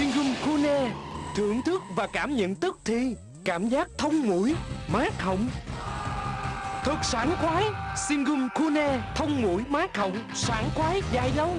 Singum Kune Thưởng thức và cảm nhận tức thì Cảm giác thông mũi, mát họng. Thật sảng khoái Singum Kune Thông mũi, mát họng, sảng khoái dài lâu.